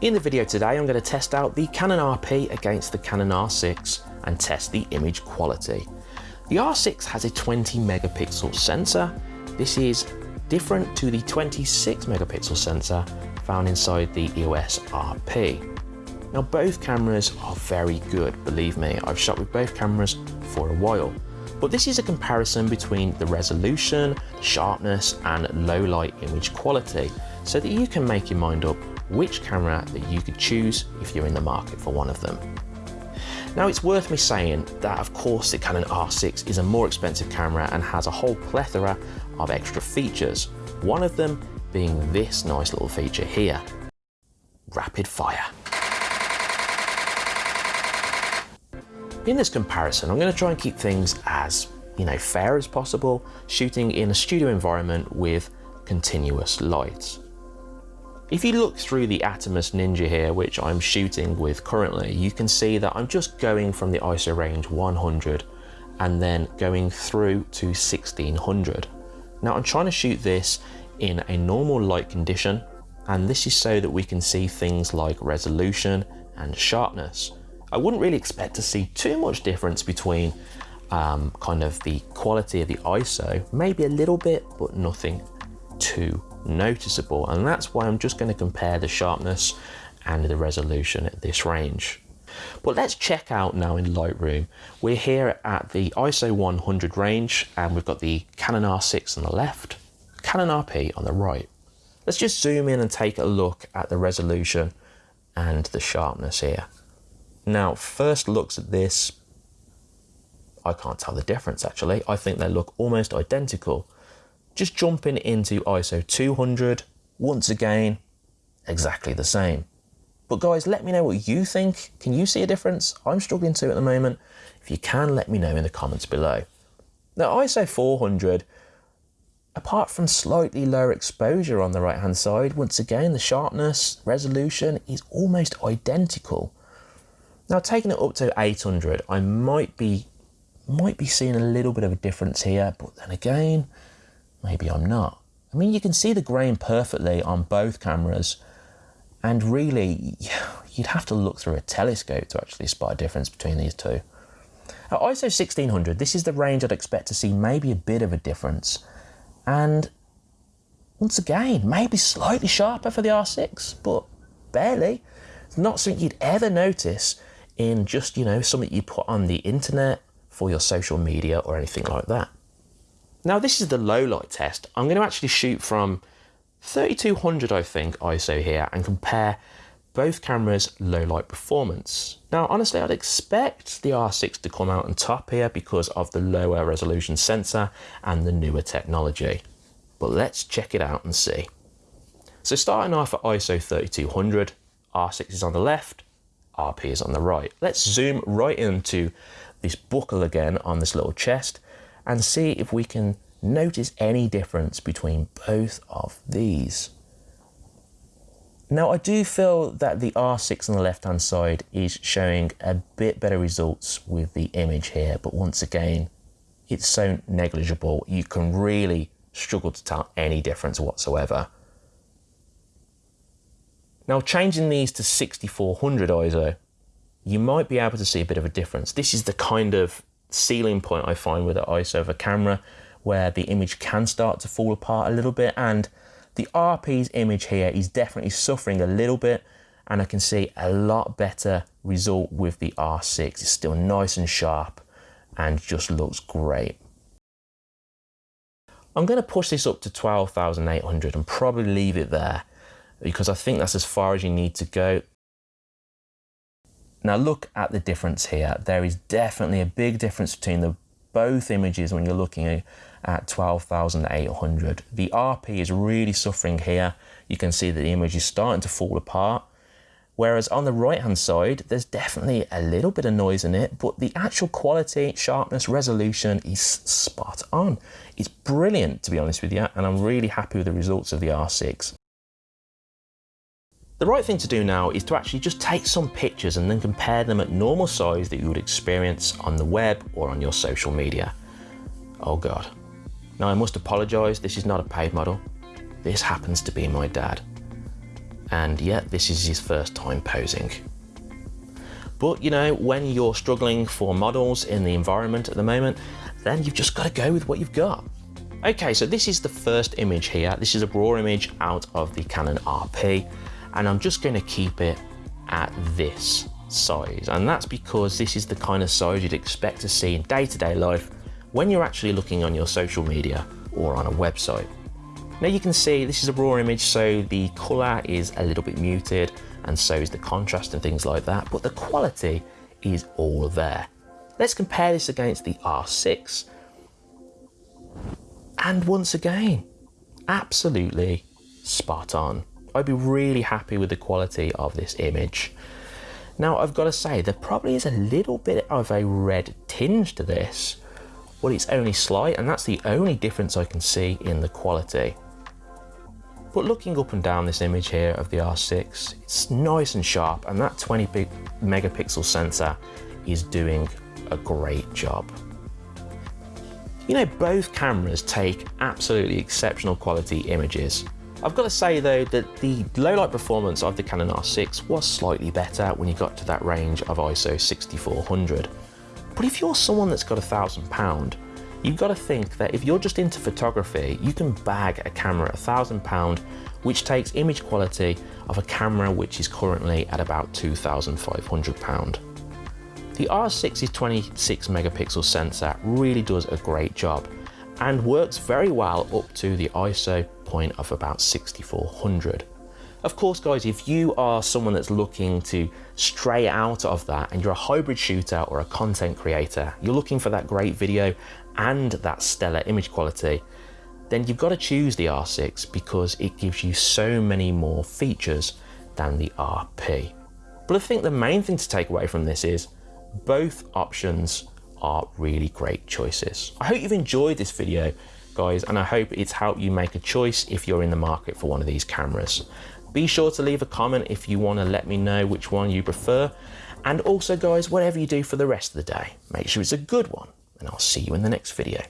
In the video today, I'm going to test out the Canon RP against the Canon R6 and test the image quality. The R6 has a 20 megapixel sensor. This is different to the 26 megapixel sensor found inside the EOS RP. Now both cameras are very good, believe me, I've shot with both cameras for a while. But this is a comparison between the resolution, sharpness and low light image quality so that you can make your mind up which camera that you could choose if you're in the market for one of them. Now it's worth me saying that of course the Canon R6 is a more expensive camera and has a whole plethora of extra features, one of them being this nice little feature here, rapid fire. In this comparison, I'm going to try and keep things as you know fair as possible, shooting in a studio environment with continuous light. If you look through the Atomos Ninja here, which I'm shooting with currently, you can see that I'm just going from the ISO range 100 and then going through to 1600. Now I'm trying to shoot this in a normal light condition, and this is so that we can see things like resolution and sharpness. I wouldn't really expect to see too much difference between um, kind of the quality of the ISO, maybe a little bit, but nothing too noticeable. And that's why I'm just going to compare the sharpness and the resolution at this range. But let's check out now in Lightroom. We're here at the ISO 100 range and we've got the Canon R6 on the left, Canon RP on the right. Let's just zoom in and take a look at the resolution and the sharpness here. Now, first looks at this, I can't tell the difference actually. I think they look almost identical. Just jumping into ISO 200, once again, exactly the same. But guys, let me know what you think. Can you see a difference? I'm struggling to at the moment. If you can, let me know in the comments below. Now ISO 400, apart from slightly lower exposure on the right hand side, once again, the sharpness, resolution is almost identical. Now taking it up to 800, I might be might be seeing a little bit of a difference here, but then again, maybe I'm not. I mean, you can see the grain perfectly on both cameras, and really, you'd have to look through a telescope to actually spot a difference between these two. At ISO 1600, this is the range I'd expect to see maybe a bit of a difference. And once again, maybe slightly sharper for the R6, but barely. It's not something you'd ever notice in just, you know, something you put on the internet for your social media or anything like that. Now this is the low light test. I'm going to actually shoot from 3200 I think ISO here and compare both cameras low light performance. Now honestly I'd expect the R6 to come out on top here because of the lower resolution sensor and the newer technology. But let's check it out and see. So starting off at ISO 3200, R6 is on the left, RP is on the right. Let's zoom right into this buckle again on this little chest and see if we can notice any difference between both of these. Now I do feel that the R6 on the left hand side is showing a bit better results with the image here, but once again, it's so negligible, you can really struggle to tell any difference whatsoever. Now changing these to 6400 ISO, you might be able to see a bit of a difference. This is the kind of ceiling point I find with the ISO of a camera where the image can start to fall apart a little bit and the RP's image here is definitely suffering a little bit and I can see a lot better result with the R6. It's still nice and sharp and just looks great. I'm going to push this up to 12,800 and probably leave it there because I think that's as far as you need to go. Now look at the difference here. There is definitely a big difference between the both images when you're looking at 12,800. The RP is really suffering here. You can see that the image is starting to fall apart. Whereas on the right hand side, there's definitely a little bit of noise in it, but the actual quality, sharpness, resolution is spot on. It's brilliant, to be honest with you, and I'm really happy with the results of the R6. The right thing to do now is to actually just take some pictures and then compare them at normal size that you would experience on the web or on your social media. Oh God. Now I must apologise, this is not a paid model. This happens to be my dad. And yet this is his first time posing. But you know, when you're struggling for models in the environment at the moment, then you've just got to go with what you've got. Okay, so this is the first image here. This is a raw image out of the Canon RP, and I'm just going to keep it at this size. And that's because this is the kind of size you'd expect to see in day-to-day -day life when you're actually looking on your social media or on a website. Now you can see this is a raw image, so the color is a little bit muted and so is the contrast and things like that, but the quality is all there. Let's compare this against the R6. And once again, absolutely spot on. I'd be really happy with the quality of this image. Now I've got to say, there probably is a little bit of a red tinge to this. Well, it's only slight and that's the only difference I can see in the quality. But looking up and down this image here of the R6, it's nice and sharp and that 20 megapixel sensor is doing a great job. You know, both cameras take absolutely exceptional quality images. I've got to say though that the low light performance of the Canon R6 was slightly better when you got to that range of ISO 6400. But if you're someone that's got a thousand pound, you've got to think that if you're just into photography, you can bag a camera a thousand pound, which takes image quality of a camera which is currently at about 2,500 pound. The R6's 26 megapixel sensor really does a great job and works very well up to the ISO point of about 6400. Of course, guys, if you are someone that's looking to stray out of that and you're a hybrid shooter or a content creator, you're looking for that great video and that stellar image quality, then you've got to choose the R6 because it gives you so many more features than the RP. But I think the main thing to take away from this is both options are really great choices. I hope you've enjoyed this video guys and I hope it's helped you make a choice if you're in the market for one of these cameras. Be sure to leave a comment if you want to let me know which one you prefer. And also guys, whatever you do for the rest of the day, make sure it's a good one and I'll see you in the next video.